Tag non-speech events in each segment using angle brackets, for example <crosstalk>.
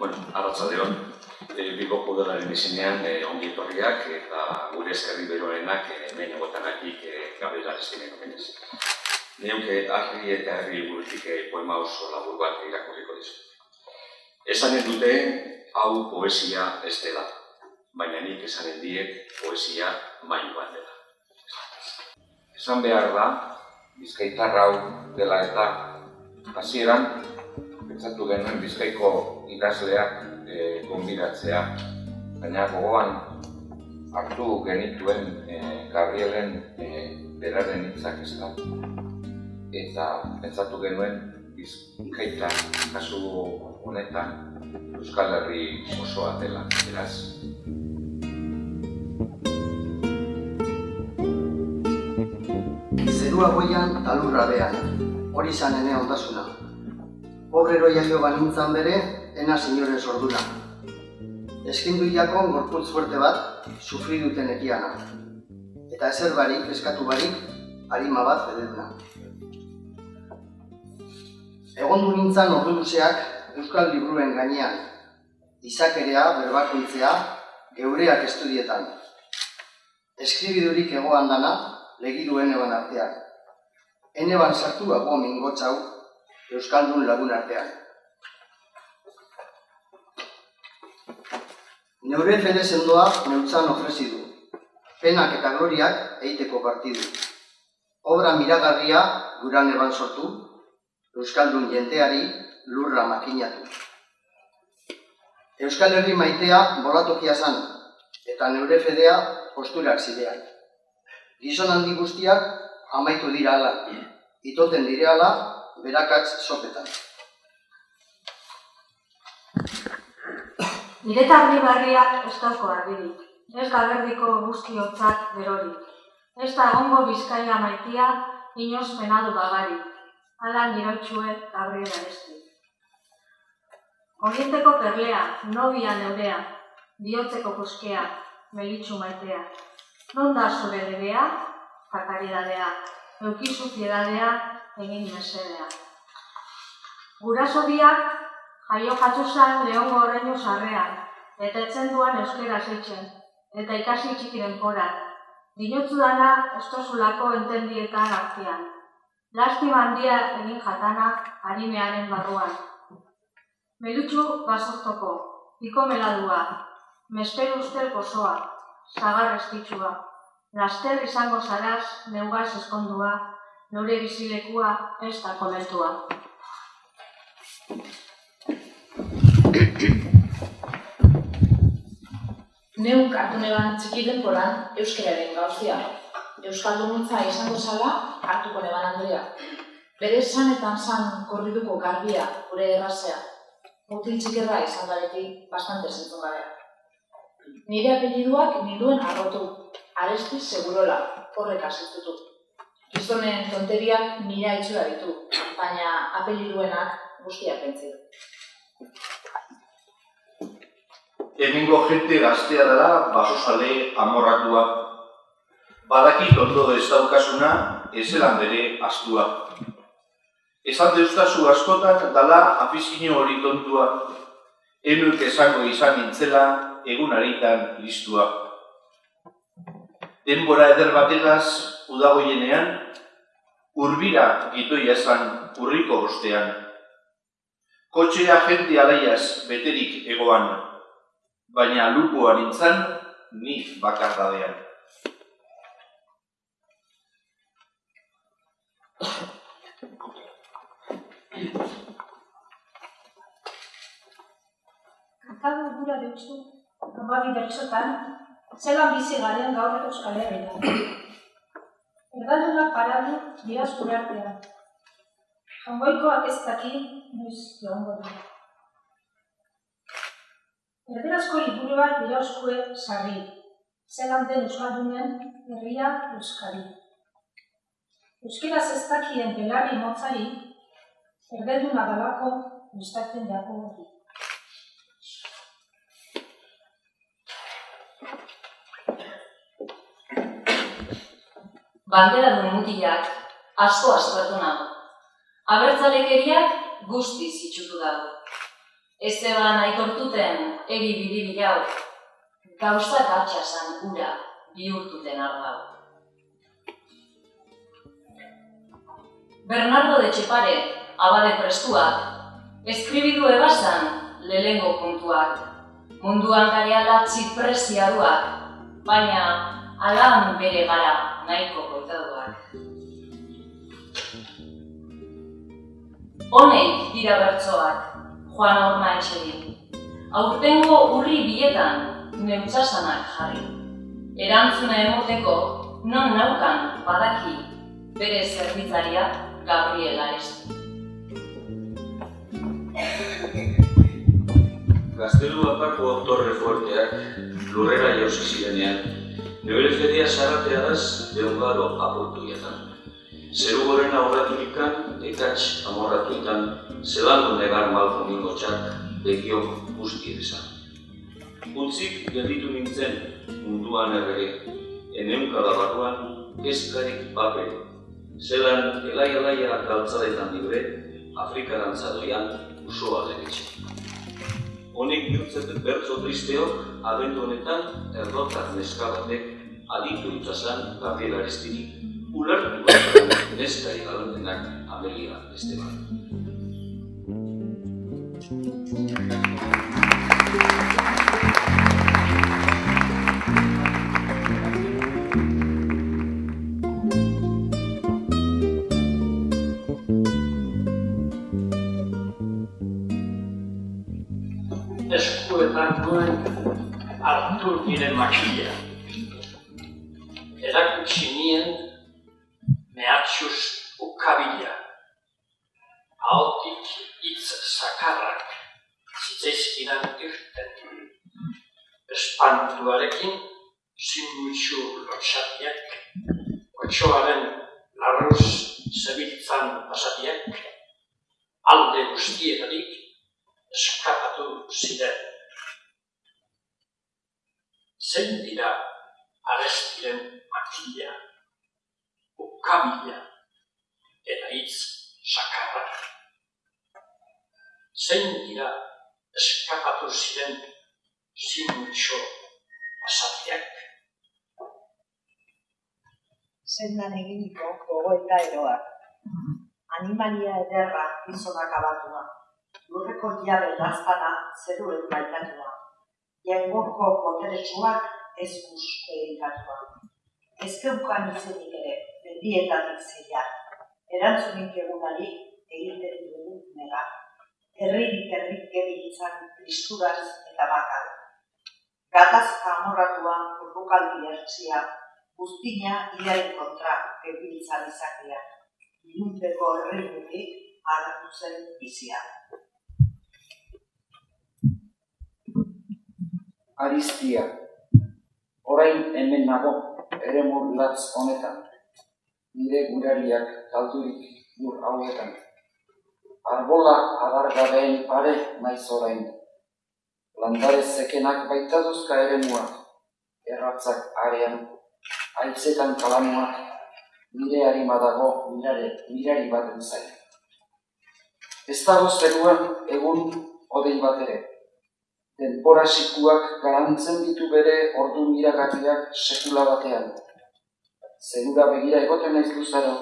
Bueno, arratsaldeon, e, Bilbo Udalaren izenean e, ongi etorriak eta gure eskerri beroenak e, behin egotanatik e, Gabriel Aristinen omenez. Neuke harri eta herri burutik e, poema oso labur bat irakurriko dizu. Esanen dute hau poesia ez dela, baina nik esanen diet poesia mailu bat dela. Esan behar da, bizkaitar hau dela eta hasieran pentsatu genuen bizkaiko idazleak e, gonbidatzea, baina gogoan hartu genituen e, Gabrielen e, beraren hitzak ez da. Eta pentsatu genuen bizkaita kasu honetan Euskal Herri osoa dela, beraz. Zerua goian talurra behan, hori zan ene ondasuna. Obrero jaio banintzan bere, ena senyoren sorduna. Eskindu jakon gorputz fuerte bat, sufri duten ekiana. Eta ezer barik, eskatu barik, harima bat fededuna. Egon du nintzan ordu luzeak Euskal Libruen gainean, izakerea, berbakoitzea, geureak estudietan. Eskribidurik egoan dana, legiduen eban artean. Hene ban sartu ago mingotzau, Euskaldun lagun artean. Neure fede sendoa neutzan ofrezi du. Penak eta gloriak eiteko partidu. Obra miragarria guran eban sortu, Euskaldun jenteari lurra makinatu. Euskal Herri maitea bolatokia zan, eta neure fedea posturak zidean. Gizon handi guztiak amaitu dira ala, itoten dire ala, berakatz sopetan. Nire argi barriak ez dauko argirik, ez gaberdiko guzti hotzak berorik. Ez da egongo bizkaia maitia, inoz penadu bagarik, ala nirotxue Gabriel Aresti. Orienteko perlea, nobia neurea, bihotzeko puskea, melitxu maitea. Non da zure lebea, fakaridadea, eukizu piedadea, egin mesedea. Guraso biak, jaio jatzuzan lehongo horreinu sarrean, eta etzen duan euskera zeitzen, eta ikasi txikiren poran. Dinotzu dana, estozulako entendietan artean. Lastima handia egin jatana, harimearen barruan. Melutxu gazortoko, piko meladua, mesperu ustel pozoa, zagar estitxua, laster izango zaraz, neugaz eskondua, nore bizilekua ez da komentua. Neuk hartu neban txiki denporan euskararen gauzia. Euskalduntza izango zala hartuko neban Andrea. Bere sanetan san korriduko garbia gure errazea. Mutil txikerra izan daretik bastante zentzun gabea. Nire apelliduak ninduen arrotu, aresti segurola, horrek asistutu. Gizonen tonteriak mila itxura ditu, baina apelliduenak guztiak pentsi. Hemengo jente gaztea dela basosale amorratua. Badakit ondo ez daukasuna, ezelan bere astua. Esan deustazu askotan dala afizino hori tontua. Enuk esango izan nintzela egun haritan listua. Denbora eder batelaz udagoienean, urbira gitoia esan urriko ostean. Kotxea jente alaiaz beterik egoan, baina lupua nintzen ni bakardadean. Kantadu gura dutzu, amabi bertxotan, zelan bizi garen gaur euskal herrian. Erdaldunak paradu dira zure artean. Jangoikoak ez daki noiz joango dira. Erderazko liburu bat dira oskue sarri, zelan den euskaldunen herria euskari. Euskaraz ez dakien belarri motzari, erdelduna dalako gustatzen dako hori. Bandera duen mutilak asko aspertu nago. Abertzalekeriak guztiz itxutu dago. Ez zeban aitortuten egi bidibili hau, gauzak atxasan ura bihurtuten ardau. Bernardo de Txepare, abade prestuak, eskribidu ebasan lehengo puntuak, munduan gareala txipresiaduak, baina alan bere gara nahiko koitaduak. Honeik dira bertsoak, Juan Horma etxeri. Aurtengo urri bietan neutzasanak jarri. Erantzuna emoteko non naukan badaki bere zerbitzaria Gabriel Aresti. Gaztelu apako autorre fuerteak lurrera jauzi zirenean, nebere fedia sarratea daz deungaro aportu jetan. Zeru goren aurraturikan, ekatx amorratuetan, zelango negar malko ningo txak, begio guzti edizan. Utzik gelditu nintzen munduan errege, eneukada barruan, kezkarik papere. Zelan elai-elaia galtzadetan libre, Afrikarantza doian usoa deretxe. Honek bihurtzen bertso tristeok, abendu honetan, erdotak neska batek, aditu itzazan, Gabriel Arestini, ulertu bat neskari galantenak Amelia Esteban. Eskuetan duen hartu nire makila. Erakutsi nien mehatxuz ukabila. Ahotik hitz sakarrak zitzaizkidan irten. Espantuarekin zinutxu lotxatiak, otxoaren larruz zebiltzan pasatiak, alde guztietarik eskapatu ziren. Zein dira arestiren makila, ukabila eta hitz sakarra. Zein dira eskapatu ziren zinutxo pasatiak. Zendan eginiko gogoeta eroak. Animalia ederra gizonak abatua. Lurreko jabe laztana zeruen baitatua. Jengoko boteretsuak ez guzke egitatua. Ez keukan izenik ere, mendietatik zeia. Erantzunik egunari egiten dugu nega. Herririk herrik gebiltzan kristuraz eta bakal. Gatazka amorratua urbukaldi ertzia, guztina iaren kontra gebiltzan izakia. Ilunpeko herrimutik hartu zen bizia. Aristia, orain hemen nago, ere latz honetan, nire gurariak taldurik lur hauetan. Arbola adargabeen pare naiz orain, landare zekenak baita duzka ere muak, erratzak arean, aitzetan kalamuak, nire harima dago mirare, mirari baten zain. Ez dago zeruan egun odei bat ere, denpora sikuak garantzen ditu bere ordu miragarriak sekula batean. Zerura begira egoten naiz luzaro,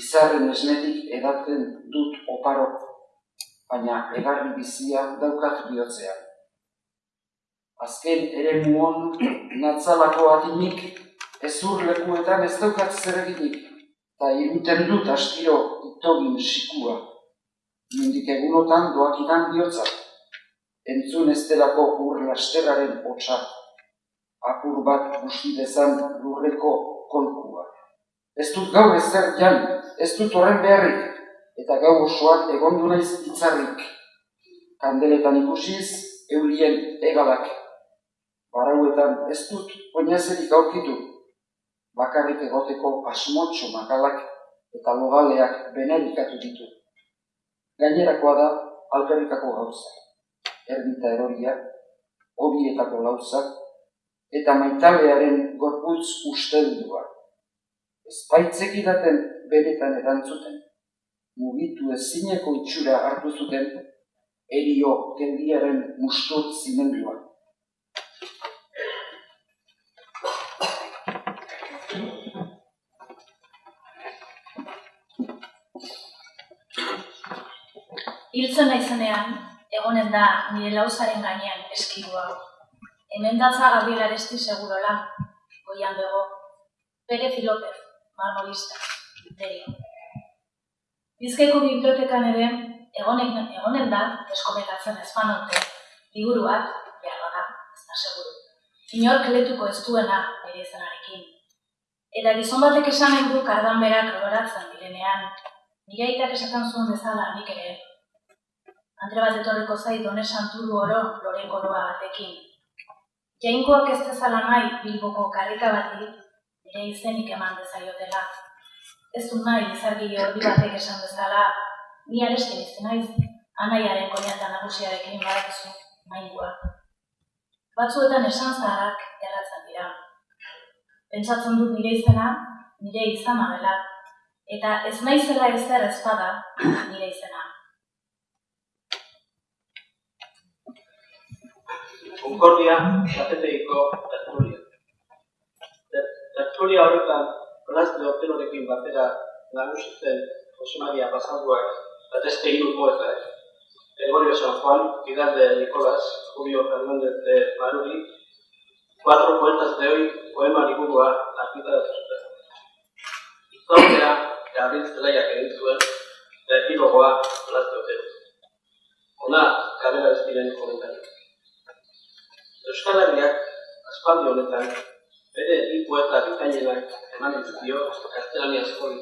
izarren esnetik edaten dut oparo, baina egarri bizia daukat bihotzean. Azken ere muon natzalako atinik, ezur lekuetan ez daukat zer eginik, eta iruten dut astiro itogin sikua. Nindik egunotan doakidan bihotzak, entzun ez delako ur lasterraren hotza, apur bat busti dezan lurreko kolkua. Ez dut gau ezer jan, ez dut horren beharrik, eta gau osoak egondu naiz itzarrik. Kandeletan ikusiz, eurien egalak. Barauetan ez dut oinazerik aurkitu, bakarrik egoteko asmotxo makalak eta logaleak benerikatu ditu. Gainerakoa da alperrikako gauza erbita eroria, hobietako lauzak, eta maitalearen gorputz usteldua. Espaitzek idaten beretan erantzuten, mugitu ezineko itxura hartu zuten, erio kendiaren mustur zimendua. Hiltzen naizenean, egonen da nire lauzaren gainean eskidua. Hemen datza Gabriel Aresti segurola, goian bego. Pérez y López, marmolista, derio. Bizkaiko bibliotekan ere, egonen, egonen da, eskometatzen ezpanote, liburu bat, behar bada, ez da seguru. Inork letuko ez duena bere izenarekin. Eta gizon batek esan du kardan berak loratzen direnean, nire esaten zuen bezala nik ere. Andre bat etorriko zait done santuru oro lore koroa batekin. Jainkoak ez dezala nahi bilboko karrika bati, nire izenik eman dezaiotela. Ez du nahi izargi ordi batek esan bezala, ni areskin izan naiz, anaiaren koñata nagusiarekin badakizu, maingua. Batzuetan esan zaharrak erratzen dira. Pentsatzen dut nire izena, nire izana dela, eta ez naizela ezer ezpada nire izena. Concordia, Zatetegiko tertulia. Ter- Tertulia horretan, Blas de batera nagusitzen Jose Maria Pasanduak eta beste hiru poetak. Gregorio San Juan, Vidal de Nicolás, Julio Fernández de Maruri, cuatro poetas de hoy, poema liburua argitaratu zuten. Izautea, Gabriel Zelaiak egin zuen, eta epilogoa Blas de Otero. Hona, kalera ez diren komentariak. Euskal Herriak, aspaldi honetan, bere bi poeta bikainenak eman dizkio gaztelaniazko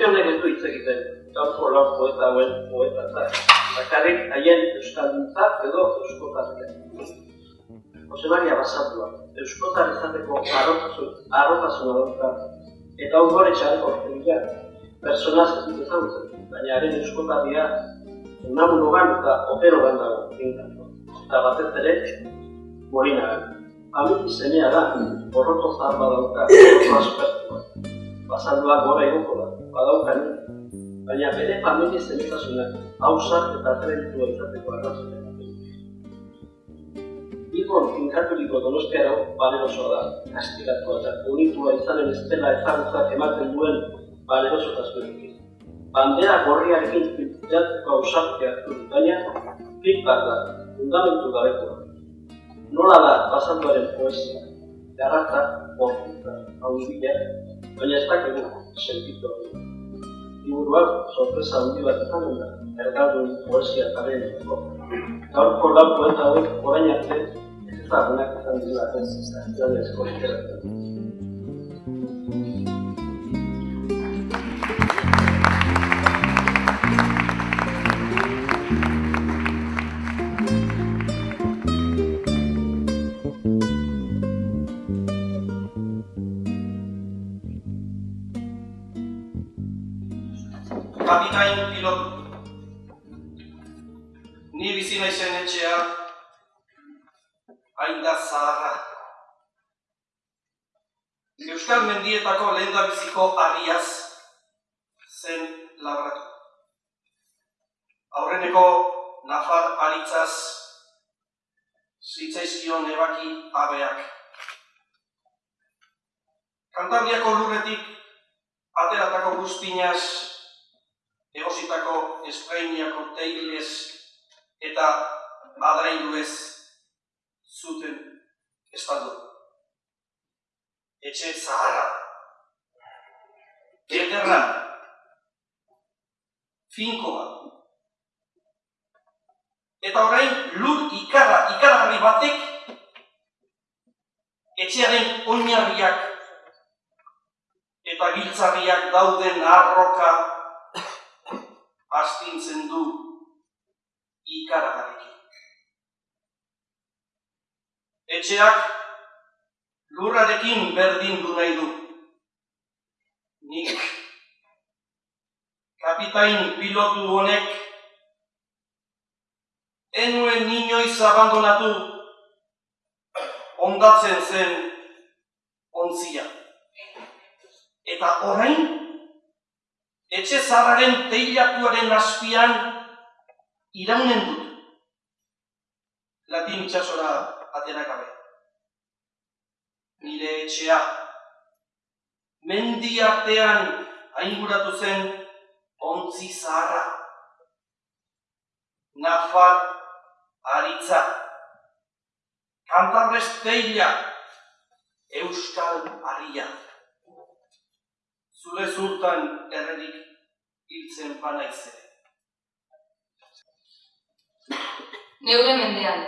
guzti honek ez du hitz egiten, gaurko lau poeta hauen poetatzat. Bakarrik haien euskalduntzat edo euskotarriak. Jose Maria Basaldua, euskotar izateko arrotasun, arrotasuna dauka, eta ongore txareko ortegia, personaz ez dut ezagutzen, baina haren euskotarria unamunogan eta operogan dago, finkatu. Eta batez ere, morinagan. Amiki zenea da, borroto zahar badauka, borroto aspertua. Basaldua gora igoko da, badauka ni. Baina bere familia zenitasunak, hausak eta kreditua izateko arrazoia. Bilbon finkaturiko donostiara balerosoa da, kastigatua eta unitua izanen ez dela ezagutzak ematen duen balerosotasunekin. Bandera gorriarekin piltzatzeko ausartea hartu dut, baina feedback da, fundamentu gabekoa. Nola da basanduaren poesia, garratza, bortitza, haundila, baina ez dakigu sentitu hori. Liburuak sorpresa handi bat izanen da, ergaldun poesia kaberetako. Gaurko lau poeta hauek orain arte ez ezagunak izan dira ez gaztelaniazko literatura. Kapitain da. Euskal Mendietako lehendabiziko harriaz zen labratu. Aurreneko Nafar aritzaz zitzaizkion ebaki abeak. Kantabriako lurretik ateratako guztinaz, egositako esprainiako teilez eta adrailuez zuten estaldu. Etxe zaharra, ederra, finkoa, eta orain lur ikarra, ikargarri batek etxearen oinarriak eta giltzarriak dauden arroka. Astintzen du ikaragarriki. Etxeak lurrarekin berdin du nahi du. Nik kapitain pilotu honek enuen inoiz abandonatu ondatzen zen ontzia. Eta orain, etxe zarraren teilatuaren azpian iraunen dut. Latin itxasora atera gabe. Nire etxea, mendi artean ainguratu zen ontzi zaharra. Nafar aritza, kantarrez teila, euskal haria. Zure zurtan errerik hiltzen panaize. Neure mendean.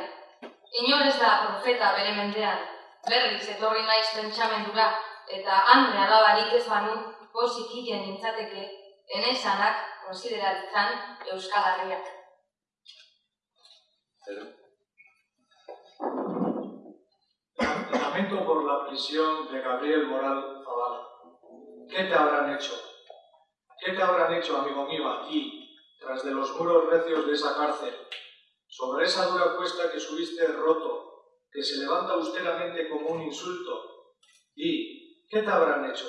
Inor ez da profeta bere mendean. Berriz etorri naiz pentsamendura eta andre alabarik ez banu pozik hilen nintzateke enezanak konsideratzen Euskal Herriak. Lamento por la prisión de Gabriel Moral Zavala. ¿Qué te habrán hecho? ¿Qué te habrán hecho, amigo mío, aquí, tras de los muros recios de esa cárcel, sobre esa dura cuesta que subiste roto, que se levanta austeramente como un insulto? ¿Y qué te habrán hecho?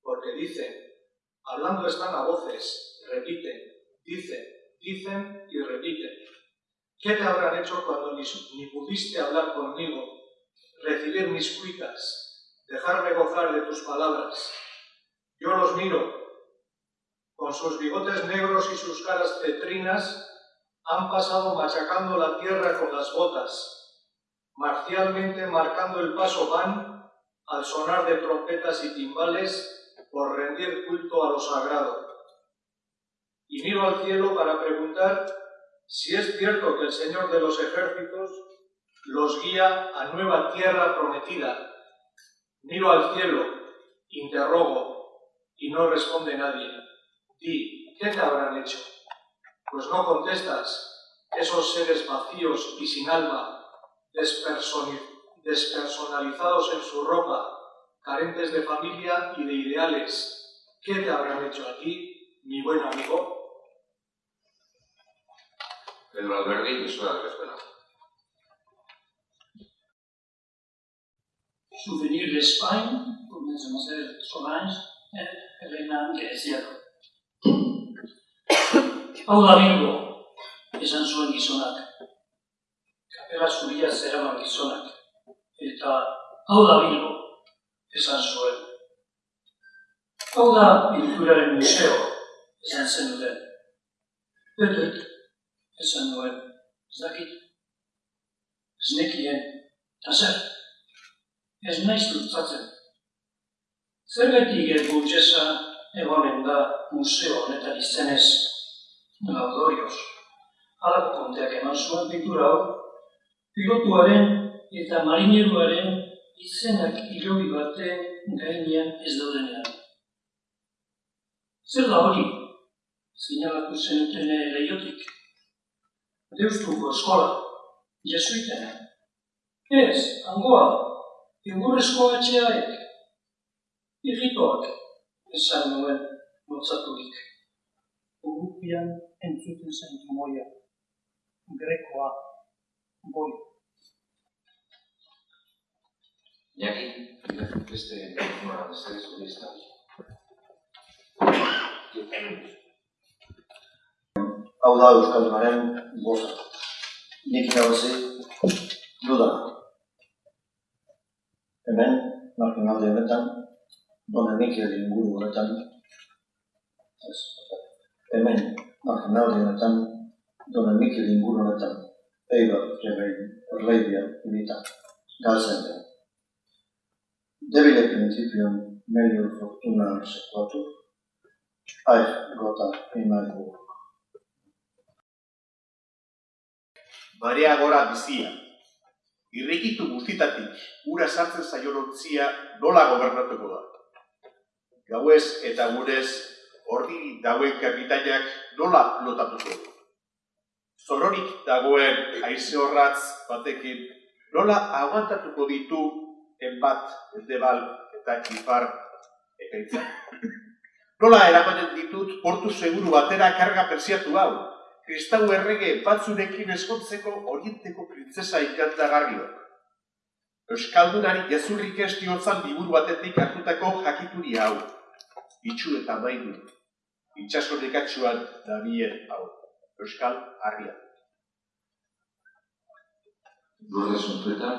Porque dicen, hablando están a voces, repiten, dicen, dicen y repiten. ¿Qué te habrán hecho cuando ni, ni pudiste hablar conmigo, recibir mis cuitas, dejarme gozar de tus palabras? Yo los miro, con sus bigotes negros y sus caras cetrinas, han pasado machacando la tierra con las botas, marcialmente marcando el paso van al sonar de trompetas y timbales por rendir culto a lo sagrado. Y miro al cielo para preguntar si es cierto que el Señor de los ejércitos los guía a nueva tierra prometida. Miro al cielo, interrogo, y no responde nadie. Di, ¿qué te habrán hecho? Pues no contestas, esos seres vacíos y sin alma, despersonalizados en su ropa, carentes de familia y de ideales. ¿Qué te habrán hecho a ti, mi buen amigo? Pedro Alberdi, Misura de Escuela. Souvenir d'Espagne, comencemos a ser Solange, Elena Greziano. Hau da Bilbo, <coughs> esan zuen gizonak. Kapela zuria zeraman gizonak. Eta hau da Bilbo, esan zuen. Hau da Bilkuraren museo, esan zen duten. Betet, esan nuen, ez dakit. Ez nekien, eta zer, ez naiz dutzatzen. Zergatik burgesa egonen da museo honetan izenez laudorioz. Halako konteak eman zuen pintura hau, pilotuaren eta marineruaren izenak hilobi baten gainean ez daudenean. Zer da hori? Zinalatu zenuten leiotik. Deustuko eskola, jesuitena. Ez, hangoa, ingurrezko etxeaek, irritoak, esan nuen motzaturik. Urupian entzuten zen trumoia, grekoa, goi. Iñaki, beste telefonoa beste ez hori ez da. Hau da Euskaldunaren boza. Nik irabazi duda. Hemen, marginalde honetan, Dona Mikel inguru honetan, ez, hemen, marginalde honetan, Dona Mikel inguru honetan, Eibar, Rebein, Erleibia, Unita, Galzen, Debile principium melior fortuna sequatur, Aich gota in my gora bizia. Irrikitu guztitatik ura sartzen zaion ontzia nola gobernatuko da. Gauez eta gurez ordiri dauen kapitainak nola lotatuko du. Zororik dagoen haize horratz batekin nola aguantatuko ditu enbat, endebal eta kifar ekaitza. <laughs> Nola eramanen ditut portu seguru batera karga persiatu hau, kristau errege batzurekin eskontzeko orienteko printzesa ikantagarriok. Euskaldunari jazurrik estiotzan liburu batetik hartutako jakituri hau. Itxu eta maidu, itxaso nekatsuan dabien hau. Euskal harria. Lourdes Untueta,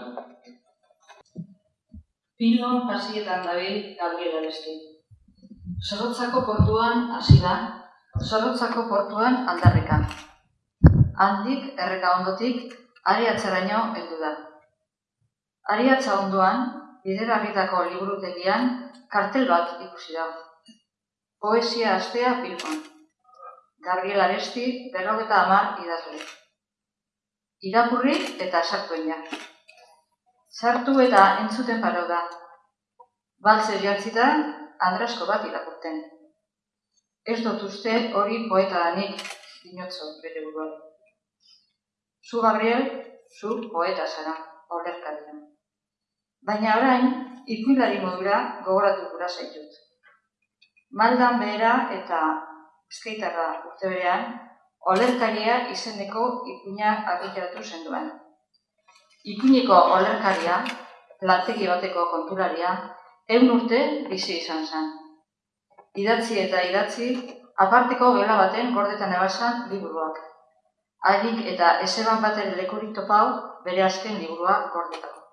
Bilbon pasietan dabil Gabriel Aresti. Zorrotzako portuan hasi da, Zorrotzako portuan aldarrika. Handik, erreka ondotik, ariatzeraino heldu da. Ariatza ondoan, biderarritako liburutegian, kartel bat ikusi da. Poesia astea Bilbon. Gabriel Aresti, berrogeta amar idazle. Irakurri eta sartuen ja. Sartu eta entzuten parau da. Baltzer jantzita, Andrasko bat irakurten. Ez dut uste hori poeta danik, dinotzo bere buruan. Zu, Gabriel, zu poeta zara, olerkaria. Baina orain, ikuilari modura gogoratu gura zaitut. Maldan behera eta eskeitarra urte berean, olerkaria izeneko ipuina argitaratu zenduan. Ipuineko olerkaria, lantegi bateko kontularia, egun urte bizi izan zen. Idatzi eta idatzi, aparteko gela baten gordetan ebasan liburuak. Harik eta ezeban baten lekurik topau bere azken liburua gordetako.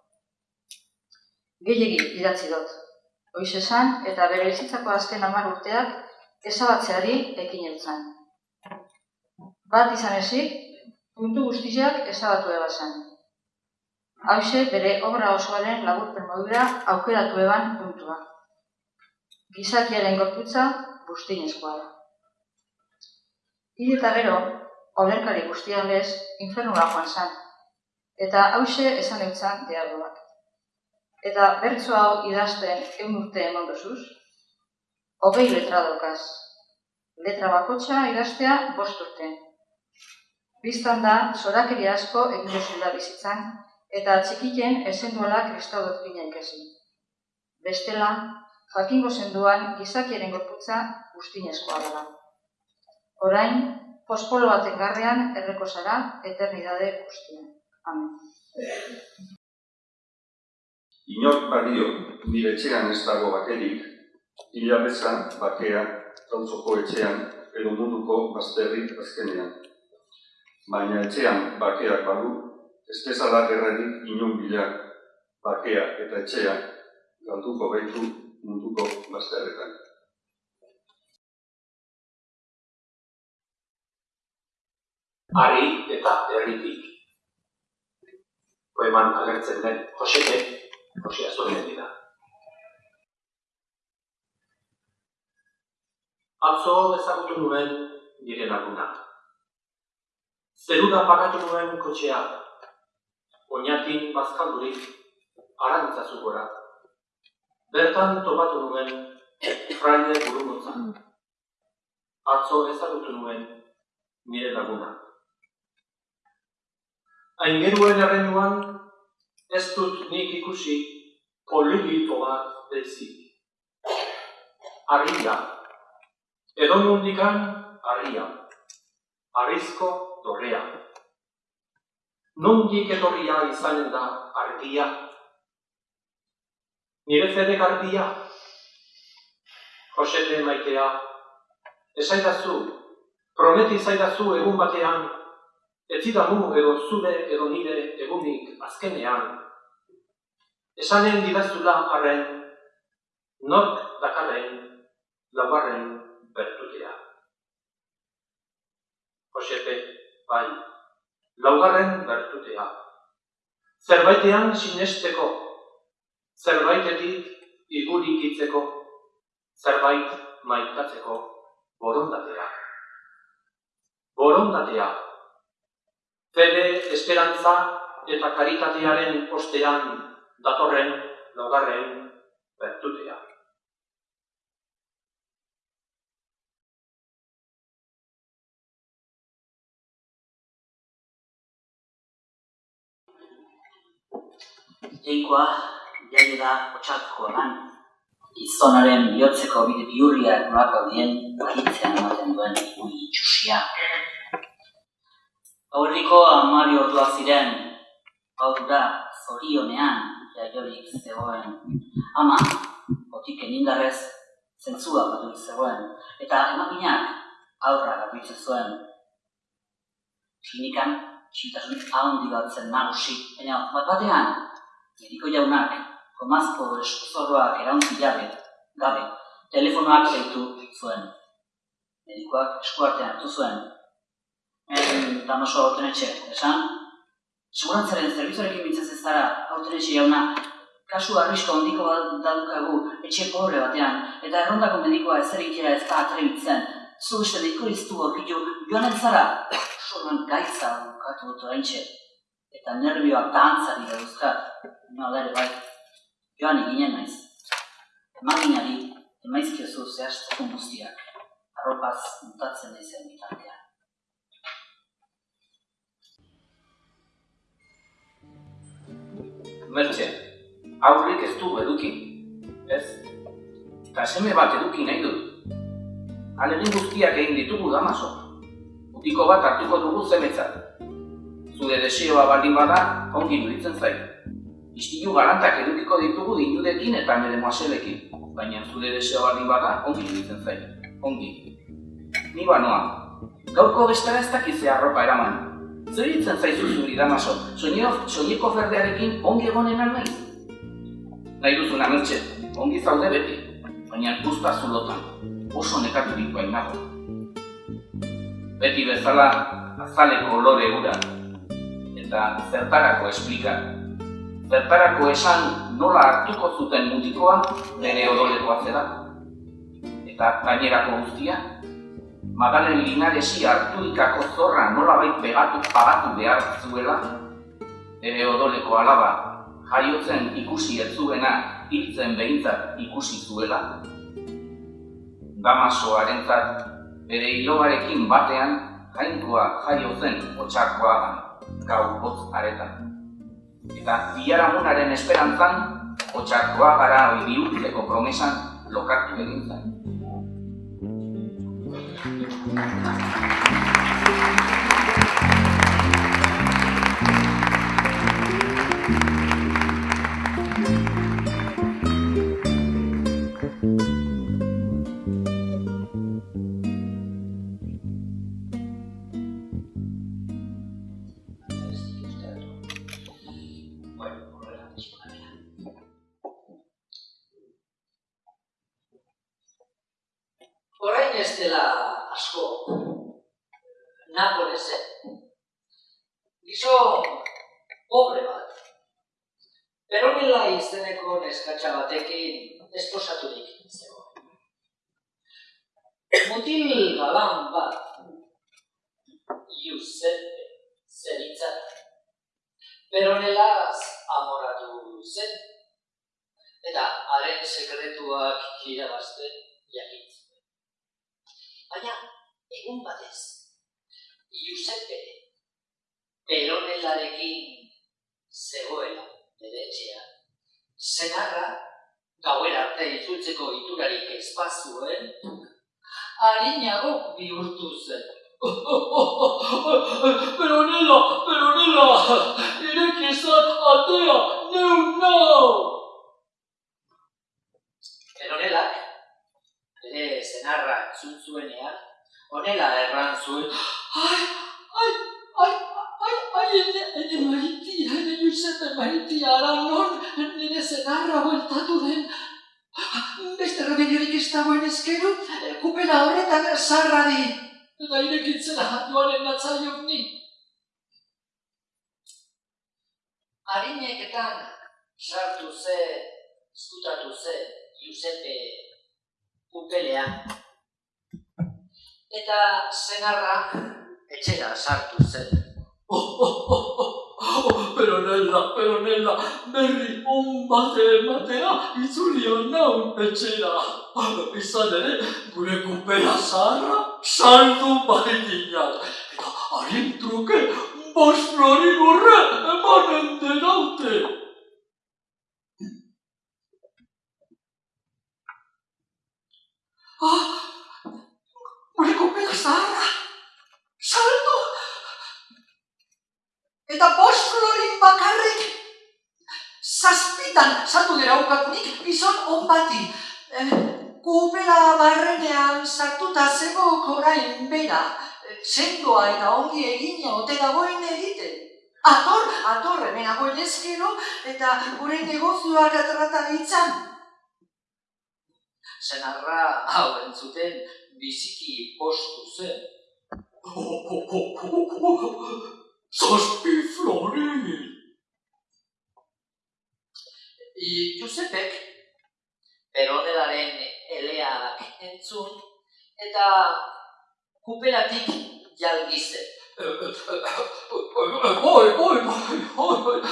Gehiegi idatzi dut. Hoiz esan eta bere bizitzako azken hamar urteak ezabatzeari ekin eutzen. Bat izan ezik, puntu guztiak ezabatu ebazan. Hauxe bere obra osoaren laburpen modura aukeratu eban puntua. Gizakiaren gorputza guztinezkoa da. Hide eta gero, olerkari guztian lez, infernura joan zan, eta hauxe esan eutzan dialogoak. Eta bertso hau idazten egun urte eman dozuz, hogei letra dokaz. Letra bakotxa idaztea bost urte. Biztan da, zorakeri asko egin dozula bizitzan, eta txikiken esen duela kristau doktrina ikasi. Bestela, jakingo zenduan gizakiaren gorputza guztinezkoa dela. Orain, pospolo baten garrean erreko zara eternidade guztien. Amen. Inor badio, nire etxean ez dago bakerik, hila bezan, bakea, tautzoko etxean, edo munduko bazterrik azkenean. Baina etxean bakeak badu, ez bezala gerrarik inon bila, bakea eta etxea, galduko baitu munduko bazterretan. Ari eta herritik. Poeman agertzen den Josete, Jose Azorien dira. Atzo ezagutu nuen nire laguna. Zerura pagatu nuen kotxea, oinatin bazkaldurik, arantzazu gora. Bertan topatu nuen fraile burungotza. Atzo ezagutu nuen nire laguna. Aingeruen erreinuan, ez dut nik ikusi polilito bat bezik. Arria, edo nundikan arria, arrizko dorrea. Nundik etorria izanen da argia, Nire fede garbia, Josete maitea, esaidazu, prometi zaidazu egun batean, ez zidamu edo zure edo nire egunik azkenean. Esanen didazula arren, nork dakarren, laugarren bertutea. Josepe, bai, laugarren bertutea. Zerbaitean sinesteko, zerbaitetik igurikitzeko, zerbait maitatzeko borondatea. Borondatea. Fede, esperantza eta karitatearen ostean datorren laugarren bertutea. Jainkoa, jaio da otxatkoan, gizonaren bihotzeko bide biurriak nolako dien bakitzean ematen duen ui itxusia. Gaurriko amari ordua ziren, gaurura zorionean jaiorik zegoen. Ama, botiken indarrez, zentzua batu zegoen, eta emakinak aurra gabitzen zuen. Klinikan, txintasun handi bat zen nagusi, baina bat batean, mediko jaunak, komazko eskuzorroak erauntzi jabe, gabe, telefonoak zeitu zuen. Medikoak eskuartean hartu zuen. En, damaso hauten etxe, esan? Segurantzaren zerbitzuarekin bintzaz ez zara, etxe jauna, kasu arrisko handiko bat dadukagu etxe pobre batean, eta errondako medikoa ez egitera ez da atrebitzen, zu beste mediko iztu aurkitu, joan ez zara, <coughs> solan gaitza bukatu dut oraintxe, eta nervioak dantzari dauzkat, nola ere bai, joan eginen naiz. Emaginari, emaizkiozu zehazteko guztiak, arropaz mutatzen naizen bitartean. Mertxe, aurrik ez du eduki, ez? Eta seme bat eduki nahi dut. Alegin guztiak egin ditugu damaso. Utiko bat hartuko dugu zemetzat. Zure desioa baldin bada, ongi nuritzen zait. Istilu garantak edukiko ditugu dinudekin eta mere moaselekin. Baina zure desioa baldin bada, ongi nuritzen zait. Ongi. Ni banoa. Gaurko bestara ez dakizea arropa eraman. Zer ditzen zaizu zuri damaso, soineko ferdearekin ongi egonen nahi? Nahi duzu namertxe, ongi zaude beti, baina guzta zulotan, oso nekaturik bain nago. Beti bezala azaleko lore ura, eta zertarako esplika. Zertarako esan nola hartuko zuten mutikoa bere odolekoa zera. Eta gainerako guztia, Magalen Linaresi hartu ikako zorra nolabait pegatu pagatu behar zuela, ere odoleko alaba, jaiotzen ikusi ez zuena, hiltzen behintzat ikusi zuela. Damasoarentzat, bere hilogarekin batean, jainkoa jaio zen otxakoa gau hotz aretan. Eta biharamunaren esperantzan, otxakoa gara hori bihurtzeko promesan lokatu egin zen. suen harinago bihurtu zen. pero nela, eh, pero nela, ireki zan atea, neu nau! Pero nelak, bere zenarra entzun zuenean, honela erran zuen, ai, ai, ai, ai, ai, ene, ene maritia, ene Giuseppe maritia, ara non, nire zenarra bueltatu den Dagoen ezkero, kupela horretan zarra di. Eta irekitzela joanen natzaiok ni. Harineketan sartu ze, izkutatu ze, Giuseppe kupelea. Eta senarra etxera sartu zen. Oh, oh, oh, oh, oh, peronella, peronella, berri on bate ematea itzulia naun etxera. Izan ere, gure kupela zaharra saldu baitinak. Eta harin truke, bost flori gurre emanen denaute. Ah, gure kupela zaharra, saldu! Eta bost florin bakarrik zazpitan saldu dira ukatunik gizon on bati. Eh, kupela barrenean sartuta zego korain bera, eh, sendoa eta ongi egina ote dagoen egiten. Ator, ator, hemen agoen ezkero, eta gure negozioak atrata ditzan. Senarra hau entzuten biziki postu zen. Kupelatik jalgize. Oi, oi, oi, oi,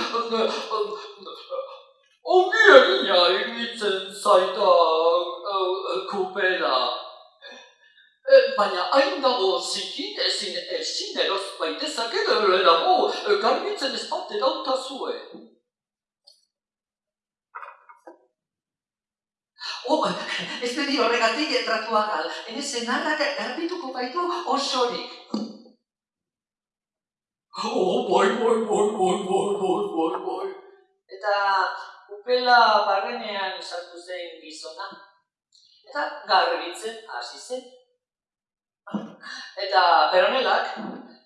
ongi egina egitzen zaita kupela. Baina hain dago zikit ezin ezin eroz baitezak edo lehenago eh, garbitzen ez bat erauta Oh, <laughs> ez bedi horregatik entratu agal, ene senarrak garbituko baitu osorik. Oh, bai, bai, bai, bai, bai, bai, bai, bai. Eta kupela barrenean sartu zen gizona. Eta garbitzen hasi zen. Eta peronelak,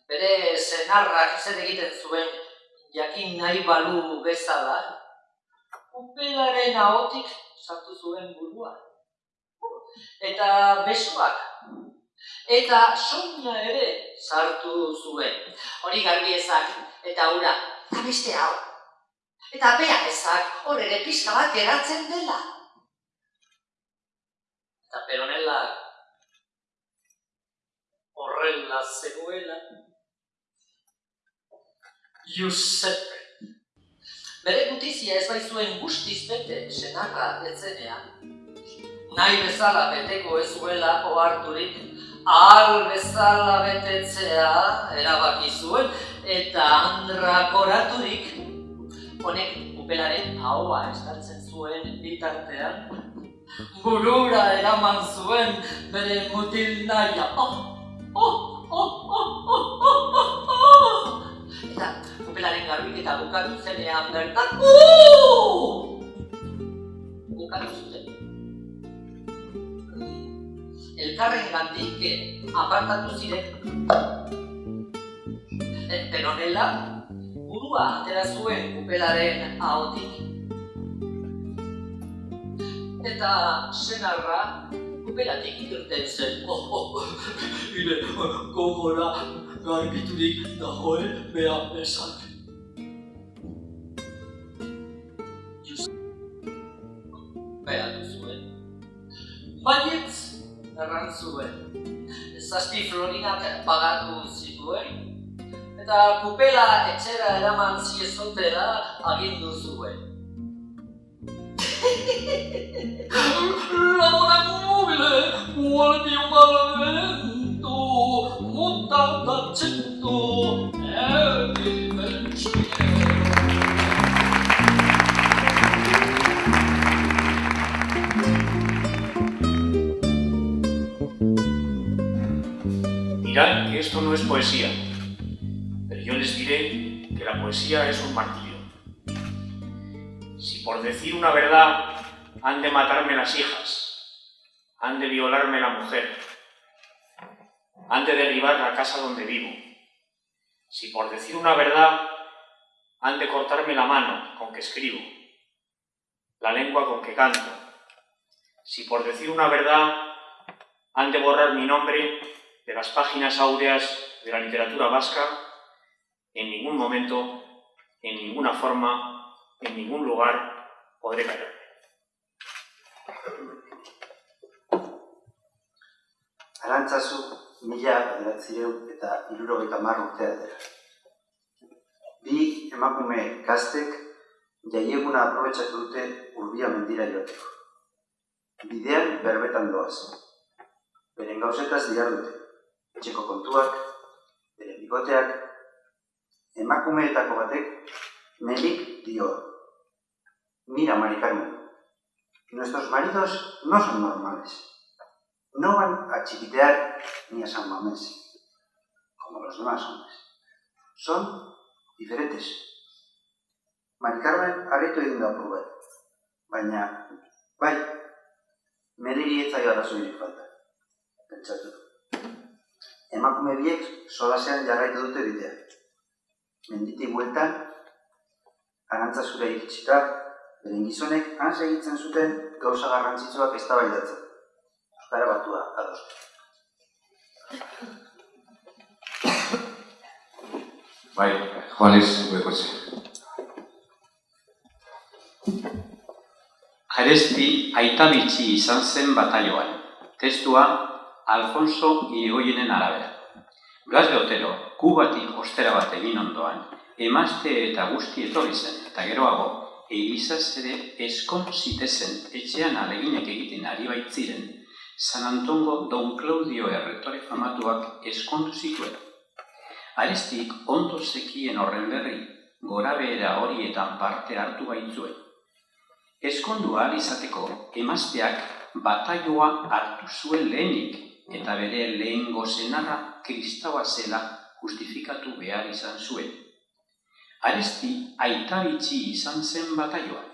bere senarrak zer egiten zuen jakin nahi balu bezala, kupelaren ahotik sartu zuen burua. Eta besoak, eta soina ere sartu zuen. Hori garbi ezak, eta ura, eta beste hau. Eta bea ezak, hor ere pixka bat geratzen dela. Eta peronelak horrela zegoela. Giuseppe. Bere gutizia ez bai zuen guztiz bete senarra etzenean. Nahi bezala beteko ez zuela oharturik, ahal bezala betetzea erabaki zuen, eta andrakoraturik, honek upelaren ahoa estaltzen zuen bitartean, burura eraman zuen bere mutil naia. Oh, oh, oh, oh, oh, oh, oh, oh. Eta kupelaren garbiketa bukatu zenean bertan, uh! bukatu zuten. Elkarren gandik apartatu ziren. E, peronela, burua atera zuen kupelaren ahotik. Eta senarra kupelatik irten zen. Oh, oh, ire, garbiturik da hori beha esak. Beha duzuen. Baiet, erran zuen. Zazpi florinak pagatu zituen, eta kupela etxera eraman ziezutera agindu zuen. <laughs> Ramona Mobile, Guardia Madre, Dirán que esto no es poesía, pero yo les diré que la poesía es un martirio. Si por decir una verdad han de matarme las hijas, han de violarme la mujer, han de derribar la casa donde vivo. Si por decir una verdad han de cortarme la mano con que escribo, la lengua con que canto. Si por decir una verdad han de borrar mi nombre de las páginas áureas de la literatura vasca, en ningún momento, en ninguna forma, en ningún lugar podré callarme. Arantzazu mila bederatzireun eta hirurogeita hamar urtea dira. Bi emakume gaztek jaieguna aprobetsatu dute urbia mendira joateko. Bidean berbetan doaz. Beren gauzetaz dute. Etxeko kontuak, beren bikoteak, emakumeetako batek melik dio. Mira, Mari Carmen, nuestros maridos no son normales. No van a chiquitear ni a San Mamés, como los demás hombres. Son diferentes. Mari Carmen areto egin da apur bat. Baina, bai, meriri ez zaio arazoirik falta. Pentsatu. Emakume biek solasean jarraitu dute bidea. Menditik bueltan, arantzazura iritsita, beren gizonek han segitzen zuten gauza garrantzitsuak eztabaidatzen. Euskara batua adostu. Bai, Juanes, gure kotxe. Aresti izan zen batalloan. Testua Alfonso Irigoyenen arabera. Blas de Otero, kubatik ostera bat egin ondoan, emazte eta guzti etorri zen, eta geroago, Elizaz ere eskon zitezen etxean aleginek egiten ari baitziren, San Antongo Don Claudio erretore famatuak eskondu zituen. Arestik ondo zekien horren berri, gora behera horietan parte hartu baitzuen. Eskondua izateko emazteak bataioa hartu zuen lehenik, eta bere lehen gozenarra kristaua zela justifikatu behar izan zuen. Aresti aita bitxi izan zen bataioa.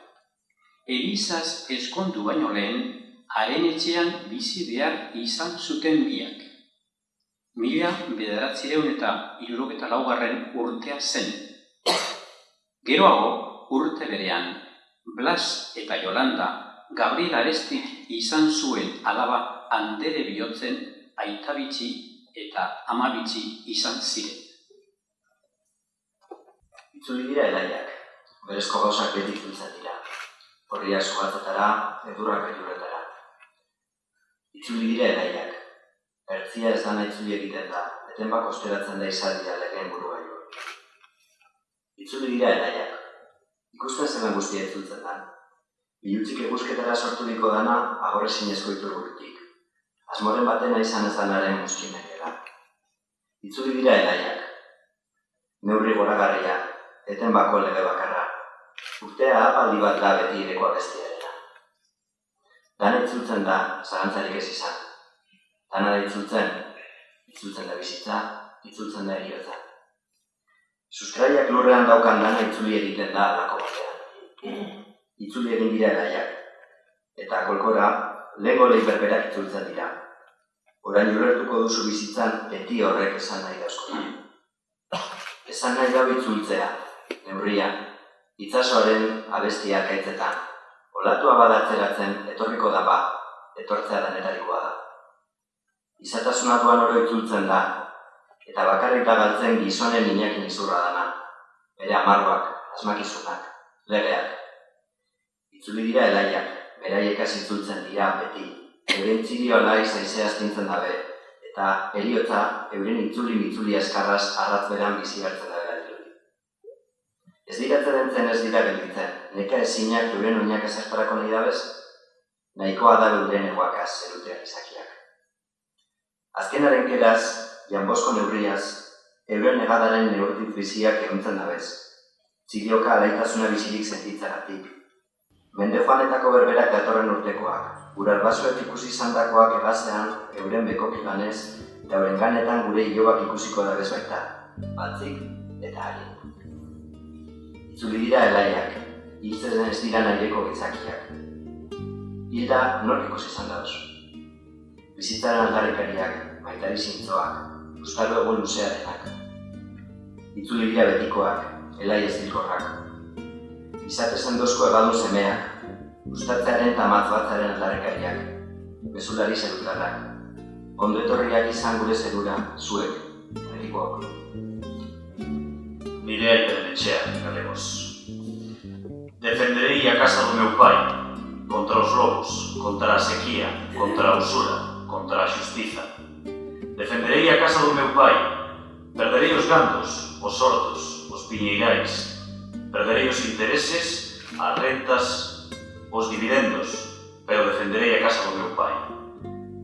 Elizaz eskondu baino lehen, haren etxean bizi behar izan zuten biak. Mila bederatzireun eta irurogeta laugarren urtea zen. Geroago, urte berean, Blas eta Jolanda, Gabriel Arestik izan zuen alaba handere bihotzen aitabitxi eta amabitxi izan ziren. Itzuli dira elaiak, berezko gauzak beti itzultzen dira. Horria sugatzetara, edurrak eduretara. Itzuli dira elaiak, ertzia ez dana itzuli egiten da, eten bako osteratzen da izaldia legeen buru gaio. Itzuli dira elaiak, ikusten zen guztia itzultzen da. Bilutzik eguzketara sorturiko dana, agorre zinezko iturburutik. Asmoren batena izan ez danaren muskimekera. Itzuli dira elaiak, neurri goragarria, eten bako lege bakarra. Urtea apaldi bat da beti ireko abestiarena. Dana itzultzen da, zarantzarik ez izan. Dana da itzultzen, itzultzen da bizitza, itzultzen da eriotza. Sustraiak lurrean daukan dana itzuli egiten da alako batean. Itzuli egin dira elaiak. Eta kolkora, lego lehi berberak itzultzen dira. Orain ulertuko duzu bizitzan beti horrek esan nahi dauzko. Esan nahi dago itzultzea, neurria, itzasoaren abestia kaitzetan. Olatua badatzeratzen etorriko da ba, etortzea denetarikoa da. Izatasuna duan oro itzultzen da, eta bakarrik da galtzen gizonen inakin izurra dana. Bere amarroak, asmakizunak, legeak. Itzuli dira elaiak, beraiek itzultzen dira beti. Euren txirio alai zaizea astintzen dabe, eta eriotza euren itzuli itzuli eskarraz arratz beran bizi hartzen da gelditu. Ez diratzen entzen ez dira gelditzen, neka ezinak euren oinak ezertarako nahi dabez, nahikoa da euren egoakaz zerutean izakiak. Azkenaren keraz, janbosko neurriaz, euren negadaren neurtit biziak eguntzen dabez. Txirioka alaitasuna bizirik sentitzagatik. Mende joanetako berberak datorren urtekoak, gure albazuek ikusi izandakoak egazean euren bekoki ganez, eta euren ganetan gure hilobak ikusiko da baita, batzik eta ari. Itzuli dira elaiak, hiltzen ez dira nahieko gizakiak. Hilda nork ikusi izan da oso. bizitzaren aldarrikariak, maitari zintzoak, euskalo egon luzearenak, itzuli bila betikoak, elai ez dilkorrak, izate sendozko ebaldu semeak, ustatzearen eta batzaren aldarrikariak, bezulari zerutarrak, ondo etorriak izan gure zerura, zuek, herrikoak. Miguel Benechea, galegos. Defenderei a casa do meu pai contra os lobos, contra a sequía, contra a usura, contra a xustiza. Defenderei a casa do meu pai, perderei os gandos, os sordos, os piñeirais, perderei os intereses, as rentas, os dividendos, pero defenderei a casa do meu pai.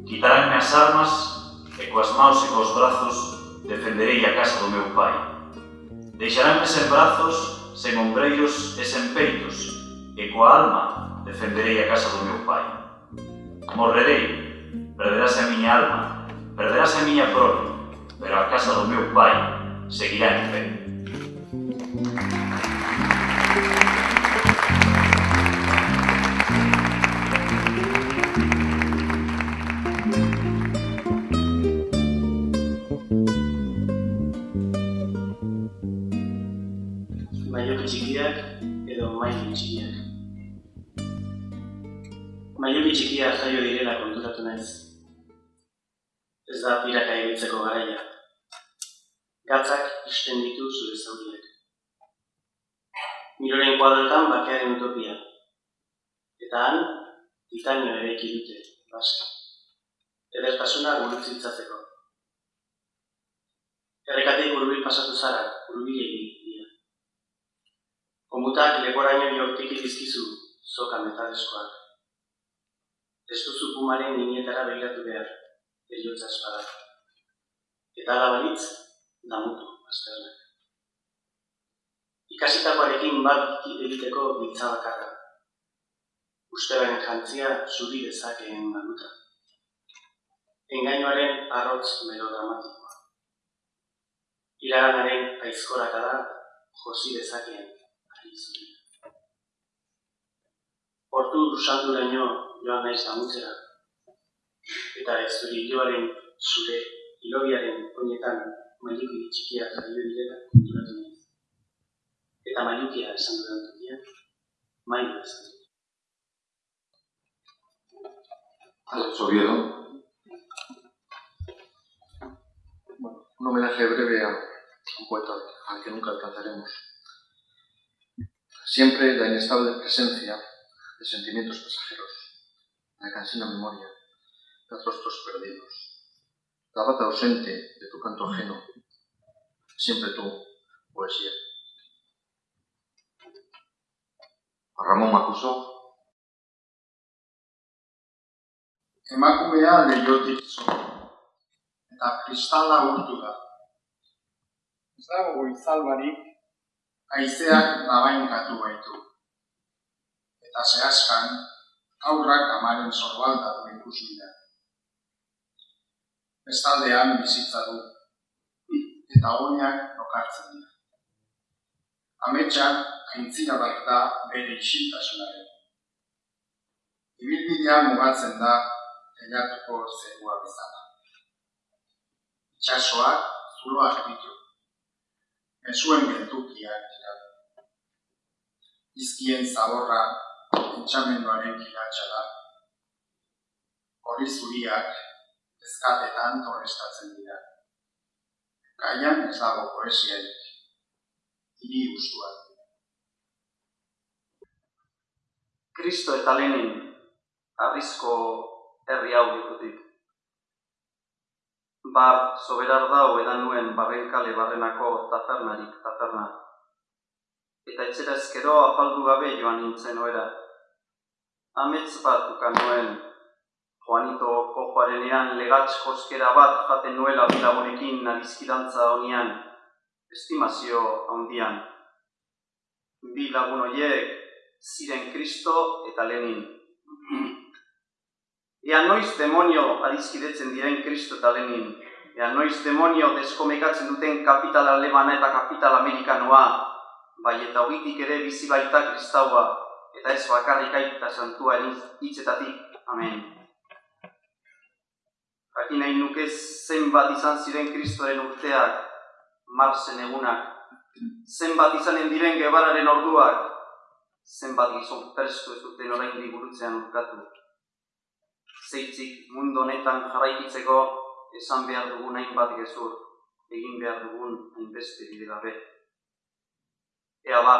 Quitaránme as armas e coas maus e cos brazos defenderei a casa do meu pai. Deixaránme sen brazos, sen ombreiros e sen peitos, e coa alma defenderei a casa do meu pai. Morrerei, perderase a miña alma, perderase a miña prole, pero a casa do meu pai seguirá en pé. Maioki txikiak jaio direla konturatu naiz. Ez da piraka ibiltzeko garaia. Gatzak isten ditu zure zauriak. Miroren kuadroetan bakearen utopia. Eta han, titanio ere dute, baska. Edertasuna gurutzitzatzeko. Errekatik hurbil pasatu zara, hurbilegi dira. Komutak leporaino jortik dizkizu, soka metaleskoak. Ez duzu pumaren ninietara begiratu behar, eriotza espada. Eta ala balitz, damutu, azternak. Ikasitakoarekin bat egiteko giltza bakarra. Ustebaren jantzia zuri dezakeen baluta. Engainoaren arrotz melodramatikoa. Iraganaren aizkorakada josi dezakeen ari zuri. Hortu sanduraino damutzera. Eta ez zuri hiloaren zure hilobiaren oinetan mailuki txikia jaio direla konturatu naiz. Eta mailukia esan dudan tokian, mailu esan dut. Alex Oviedo. Bueno, un homenaje breve a un poeta al que nunca alcanzaremos. Siempre la inestable presencia de sentimientos pasajeros, la cansina memoria, de rostros perdidos, la bata ausente de tu canto ajeno, siempre tú, poesía. A Ramón Macuso, Emakumea leihotik zo, eta kristala urtu da. Ez dago goizal barik, haizeak nabainkatu baitu. Eta zehazkan, aurrak amaren sorbalda du ikusi da. Bestaldean bizitza du, eta oinak lokartzen dira. Ametsa aintzina bat da bere isiltasunaren. Ibilbidea mugatzen da teilatuko zerua bezala. Itxasoak zuloak ditu. Mezuen geltukiak dira. Izkien zaborra entxamenduaren kiratxa da. Hori zuriak ezkatetan torrestatzen dira. Gaian ez dago poesiarik. Hiri ustua Kristo eta Lenin, arrizko herri hau dikutik. Bar, soberar dau edan nuen barrenkale barrenako tafernarik taferna. Eta etxera ezkero apaldu gabe joan nintzen oera. Amets bat ukan nuen, Juanito kojoarenean legatz koskera bat jaten nuela bilagonekin nadizkidantza honian, estimazio handian. Bi lagun horiek, ziren Kristo eta Lenin. Ea noiz demonio adizkidetzen diren Kristo eta Lenin. Ea noiz demonio deskomekatzen duten kapital alemana eta kapital amerikanoa, bai eta hogitik ere bizi baita kristaua, eta ez bakarrik aita santua hitzetatik. Amen. Jakin nahi nuke zenbat izan ziren kristoren urteak, marzen egunak, zenbat izanen diren gebararen orduak, zenbat gizon prestu ez duten orain burutzean urkatu. Zeitzik mundu honetan jarraikitzeko esan behar dugun hainbat gezur, egin behar dugun hainbeste bide gabe. Ea ba,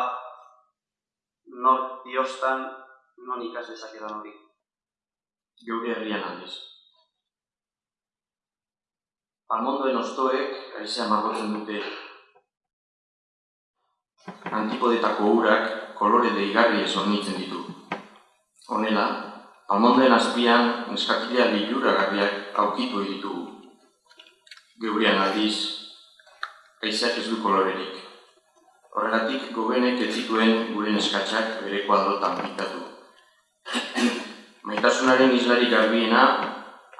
nor diostan, non ikas dezakedan hori. Geure herrian aldiz. Almondoen ostoek aizea margotzen dute. Antipodetako urak kolore deigarri ez hornitzen ditu. Honela, almondoen azpian neskakilea liluragarriak aukitu ditugu. Geurean aldiz, aizeak ez du kolorerik. Horregatik gobenek ez zituen gure neskatxak bereko aldotan pintatu. <clears throat> Maitasunaren islari garbiena,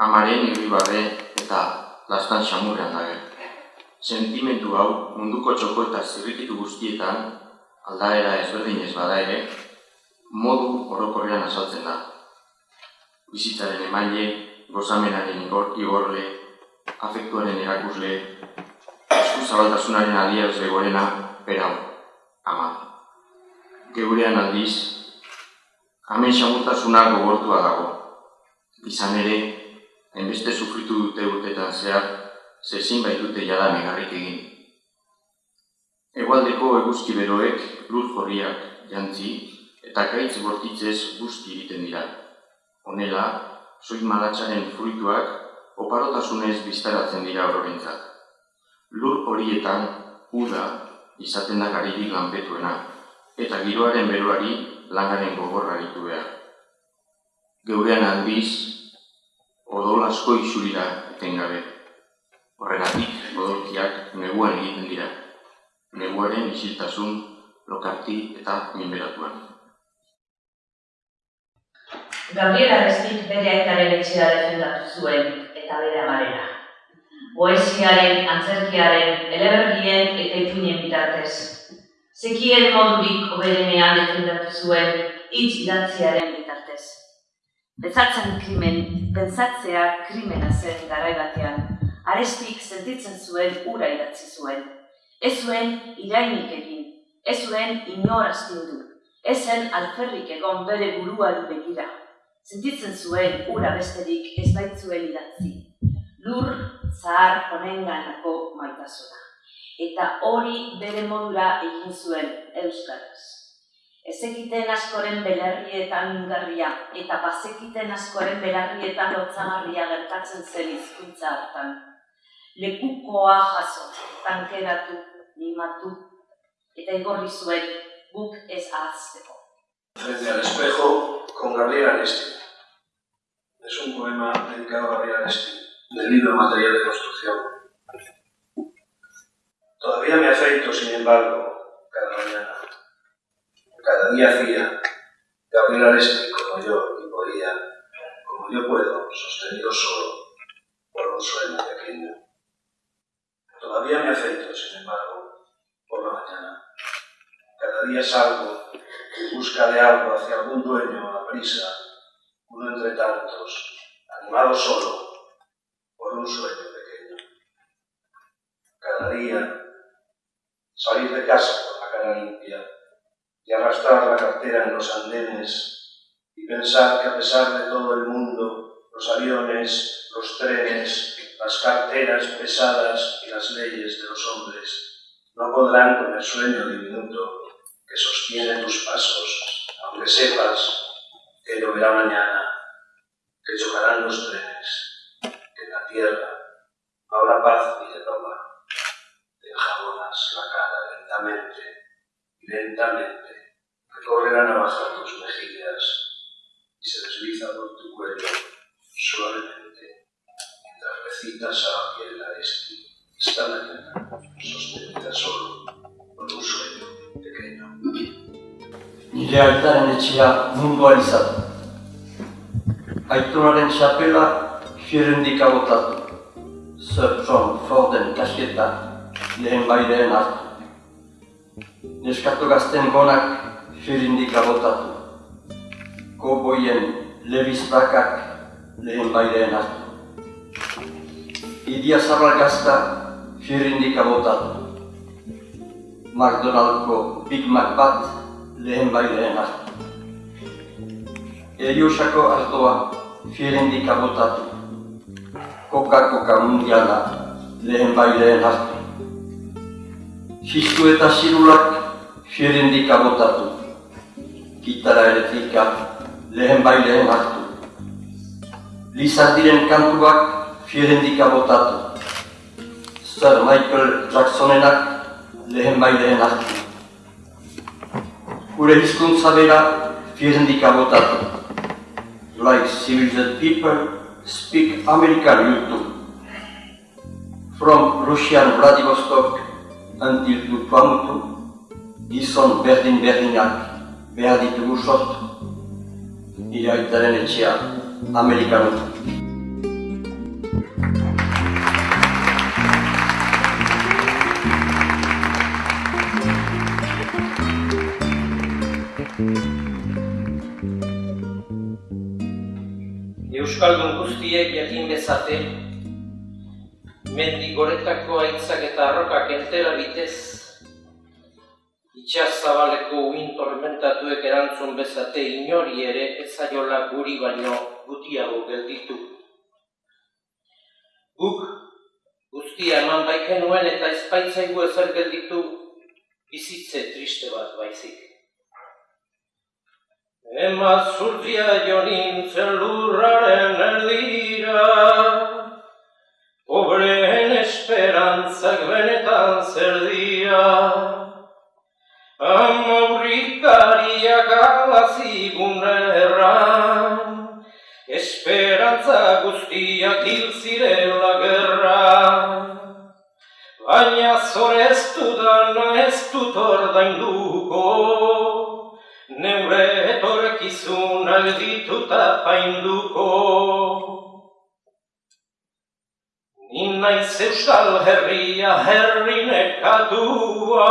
amaren irribarre eta lastan xamurrean dago. Sentimentu hau munduko txoko eta zirrikitu guztietan, aldaera ezberdinez bada ere, modu orokorrean azaltzen da. Bizitzaren emaile, gozamenaren igor, igorle, afektuaren erakusle, esku zabaltasunaren adierazle gorena, berau, ama. Geurean aldiz, Hemen xamurtasuna gogortua dago. Izan ere, hainbeste sufritu dute urtetan zehar, zezin baitute jada negarrik egin. Egualdeko eguzki beroek, lur jorriak, jantzi, eta kaitz bortitzez guzti egiten dira. Honela, soit malatsaren fruituak, oparotasunez biztaratzen dira horrentzat. Lur horietan, uda, izaten da garirik lanpetuena, eta giroaren beroari lanaren gogorra ditu behar. Geurean aldiz, odol asko isurira etengabe. Horregatik, odolkiak neguan egiten dira. Neguaren isiltasun, lokarti eta minberatuan. Gabriel Arrestik bere aitaren etxera defendatu zuen eta bere amarena. Poesiaren, antzerkiaren, elebergien eta itunien bitartez. Zekien modurik oberenean defendatu zuen hitz idatziaren bitartez. Bezatzen krimen, pentsatzea krimena zen garai batean. Arestik sentitzen zuen ura idatzi zuen. Ez zuen irainik egin, ez zuen inoraztindu, ez zen alferrik egon bere buruari begira. Sentitzen zuen ura besterik ez baitzuen idatzi. Lur zahar honenganako maitasuna. Eta hori bere modura egin zuen euskaraz. Ezekiten askoren belarrietan mingarria eta bazekiten askoren belarrietan lotzamarria gertatzen zen hizkuntza hartan. Lekukoa jaso, tankeratu, mimatu, eta igorri zuen guk ez ahazteko. Frente al espejo con Gabriel Aresti. Es un poema dedicado a Gabriel Aresti, del libro Material de Construcción. Todavía me afeito, sin embargo, cada mañana. Cada día hacía Gabriel Aresti como yo y podía, como yo puedo, sostenido solo por un sueño pequeño. Todavía me afeito, sin embargo, por la mañana. Cada día salgo en busca de algo hacia algún dueño a prisa, uno entre tantos, animado solo un sueño pequeño. Cada día salir de casa con la cara limpia y arrastrar la cartera en los andenes y pensar que a pesar de todo el mundo, los aviones, los trenes, las carteras pesadas y las leyes de los hombres no podrán con el sueño diminuto que sostiene tus pasos, aunque sepas que lloverá mañana, que chocarán los trenes, tierra no habrá paz ni de toma, te enjabonas la cara lentamente y lentamente recorre la navaja tus mejillas y se desliza por tu cuello suavemente mientras recitas a la piel la esti esta mañana sostenida solo por un sueño pequeño. Nire altaren etxea munduan izan. Aitonaren txapela fierendik agotatu. Sir John Forden kasketa lehen baideen hartu. Neskatu gazten gonak fierendik agotatu. Koboien lebiztakak lehen baideen hartu. Idia zabal gazta firindika botatu. McDonaldko Big Mac bat lehen bai lehen hartu. Eriosako artoa firindika botatu. Coca-Cola mundiala lehen bai lehen. Fistu eta zirulak firindika botatu. Gitara elektrika lehen bai lehen hartu. Lizardiren kantuak firindika botatu. Sir Michael Jacksonenak lehen bai hartu. Gure hizkuntza bera firindika botatu. Like civilized people speak American YouTube. From Russian Vladivostok until to Tuamutu, gizon berdin-berdinak behar ditugu sortu. Iraitaren etxea, Amerikanu. Euskaldun guztiek jakin bezate, mendi goretako aitzak eta arrokak entera bitez, itxas zabaleko uin tormentatuek erantzun bezate inori ere ezaiola guri baino gutiago gelditu. Guk guztia eman baiken nuen eta ezpaitzaigu ezer gelditu bizitze triste bat baizik. Ema zurtia jo nintzen lurraren erdira, pobreen esperantzak benetan zer dira. Amaurrikariak alazigun erran, esperantza guztiak hil zirela gerran. Baina zoreztu dana ez dut ordainduko, neure etorkizunak dituta painduko. Ni naiz euskal herria herri nekatua,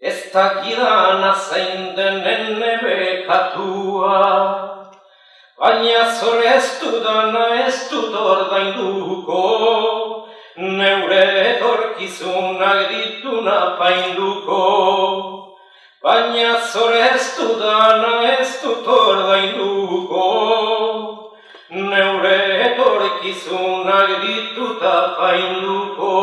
ez dakidana zein denen nebekatua. Baina zoreztu dana ez dut ordainduko, neure etorkizunak dituna painduko. Baina zoreztu dana ez dut ordainduko, neure etorkizunak dituta painduko.